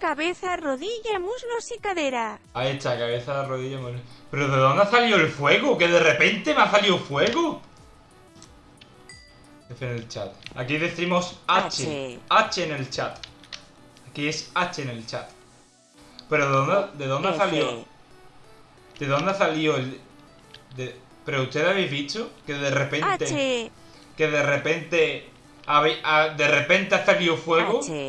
cabeza, rodilla, muslos y cadera. Ahí está, cabeza, rodilla, muslos. ¿Pero de dónde ha salido el fuego? Que de repente me ha salido fuego. F en el chat. Aquí decimos H. H. H en el chat. Aquí es H en el chat. Pero ¿de dónde, de dónde ha salido? ¿De dónde ha salido el...? de- Pero ustedes habéis visto que de repente... H. Que de repente... Ah, de repente ha salido fuego. H.